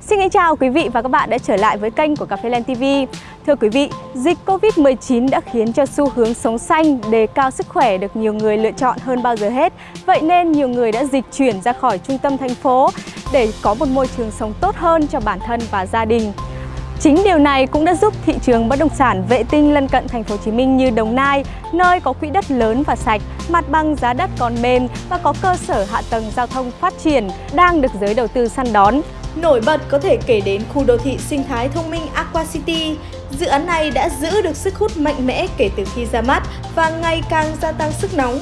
Xin kính chào quý vị và các bạn đã trở lại với kênh của Cà phê Len TV. Thưa quý vị, dịch Covid-19 đã khiến cho xu hướng sống xanh, đề cao sức khỏe được nhiều người lựa chọn hơn bao giờ hết. Vậy nên nhiều người đã dịch chuyển ra khỏi trung tâm thành phố để có một môi trường sống tốt hơn cho bản thân và gia đình. Chính điều này cũng đã giúp thị trường bất động sản vệ tinh lân cận thành phố Hồ Chí Minh như Đồng Nai, nơi có quỹ đất lớn và sạch, mặt bằng giá đất còn mềm và có cơ sở hạ tầng giao thông phát triển đang được giới đầu tư săn đón. Nổi bật có thể kể đến khu đô thị sinh thái thông minh Aqua City. Dự án này đã giữ được sức hút mạnh mẽ kể từ khi ra mắt và ngày càng gia tăng sức nóng.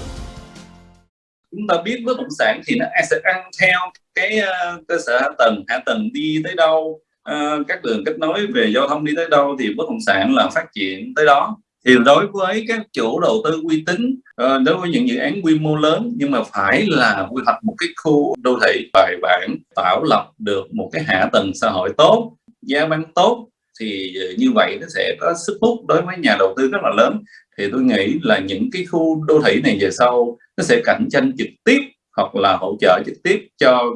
Chúng ta biết bất động sản thì nó sẽ ăn theo cái uh, cơ sở hạ tầng, hạ tầng đi tới đâu, uh, các đường kết nối về giao thông đi tới đâu thì bất động sản là phát triển tới đó thì đối với các chủ đầu tư uy tín ờ, đối với những dự án quy mô lớn nhưng mà phải là quy hoạch một cái khu đô thị bài bản tạo lập được một cái hạ tầng xã hội tốt giá bán tốt thì như vậy nó sẽ có sức hút đối với nhà đầu tư rất là lớn thì tôi nghĩ là những cái khu đô thị này về sau nó sẽ cạnh tranh trực tiếp hoặc là hỗ trợ trực tiếp cho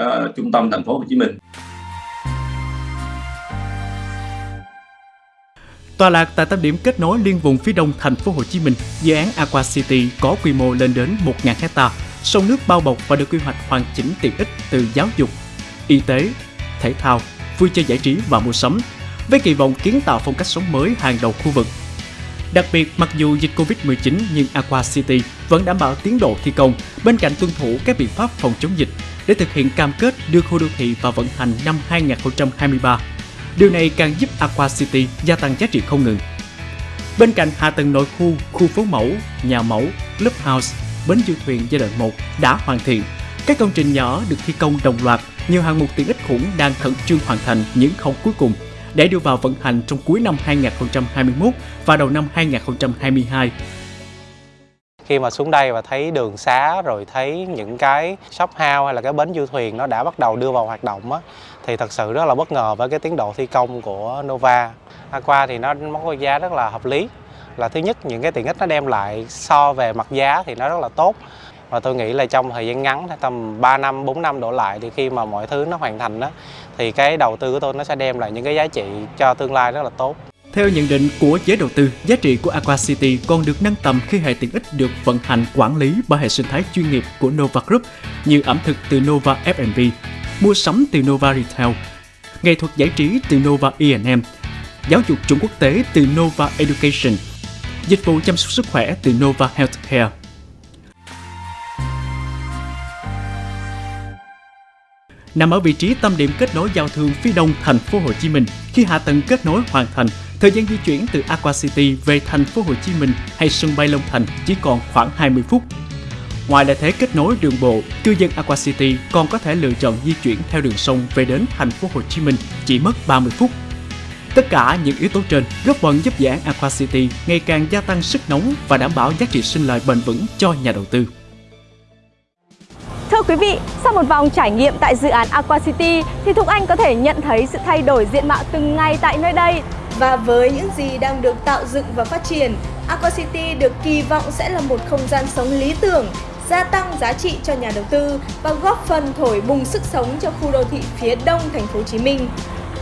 uh, trung tâm thành phố Hồ Chí Minh. Tọa lạc tại tâm điểm kết nối liên vùng phía đông thành phố Hồ Chí Minh, dự án Aqua City có quy mô lên đến 1.000 hecta, sông nước bao bọc và được quy hoạch hoàn chỉnh tiện ích từ giáo dục, y tế, thể thao, vui chơi giải trí và mua sắm, với kỳ vọng kiến tạo phong cách sống mới hàng đầu khu vực. Đặc biệt, mặc dù dịch Covid-19 nhưng Aqua City vẫn đảm bảo tiến độ thi công bên cạnh tuân thủ các biện pháp phòng chống dịch. Để thực hiện cam kết đưa khu đô thị vào vận hành năm 2023 Điều này càng giúp Aqua City gia tăng giá trị không ngừng. Bên cạnh hạ tầng nội khu, khu phố mẫu, nhà mẫu, clubhouse, bến du thuyền giai đoạn 1 đã hoàn thiện. Các công trình nhỏ được thi công đồng loạt, nhiều hạng mục tiện ích khủng đang khẩn trương hoàn thành những khâu cuối cùng để đưa vào vận hành trong cuối năm 2021 và đầu năm 2022 khi mà xuống đây và thấy đường xá rồi thấy những cái shop house hay là cái bến du thuyền nó đã bắt đầu đưa vào hoạt động á thì thật sự rất là bất ngờ với cái tiến độ thi công của Nova. Aqua thì nó có giá rất là hợp lý. Là thứ nhất những cái tiện ích nó đem lại so về mặt giá thì nó rất là tốt. Và tôi nghĩ là trong thời gian ngắn tầm 3 năm, 4 năm đổ lại thì khi mà mọi thứ nó hoàn thành đó thì cái đầu tư của tôi nó sẽ đem lại những cái giá trị cho tương lai rất là tốt. Theo nhận định của giới đầu tư, giá trị của Aqua City còn được nâng tầm khi hệ tiện ích được vận hành quản lý bởi hệ sinh thái chuyên nghiệp của Nova Group như ẩm thực từ Nova F&B, mua sắm từ Nova Retail, nghệ thuật giải trí từ Nova E&M, giáo dục chuẩn quốc tế từ Nova Education, dịch vụ chăm sóc sức khỏe từ Nova Healthcare. Nằm ở vị trí tâm điểm kết nối giao thương phía đông thành phố Hồ Chí Minh, khi hạ tầng kết nối hoàn thành, thời gian di chuyển từ Aqua City về thành phố Hồ Chí Minh hay sân bay Long Thành chỉ còn khoảng 20 phút Ngoài lợi thế kết nối đường bộ, cư dân Aqua City còn có thể lựa chọn di chuyển theo đường sông về đến thành phố Hồ Chí Minh chỉ mất 30 phút. Tất cả những yếu tố trên góp phần giúp dự án Aqua City ngày càng gia tăng sức nóng và đảm bảo giá trị sinh lời bền vững cho nhà đầu tư. Thưa quý vị, sau một vòng trải nghiệm tại dự án Aqua City thì Thục Anh có thể nhận thấy sự thay đổi diện mạo từng ngày tại nơi đây. Và với những gì đang được tạo dựng và phát triển, Aqua City được kỳ vọng sẽ là một không gian sống lý tưởng gia tăng giá trị cho nhà đầu tư và góp phần thổi bùng sức sống cho khu đô thị phía đông thành phố Hồ Chí Minh.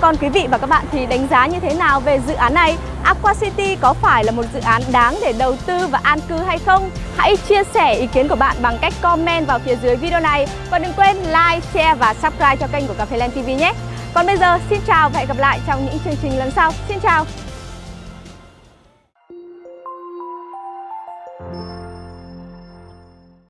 Còn quý vị và các bạn thì đánh giá như thế nào về dự án này? Aqua City có phải là một dự án đáng để đầu tư và an cư hay không? Hãy chia sẻ ý kiến của bạn bằng cách comment vào phía dưới video này và đừng quên like, share và subscribe cho kênh của Cà phê Land TV nhé. Còn bây giờ, xin chào và hẹn gặp lại trong những chương trình lần sau. Xin chào!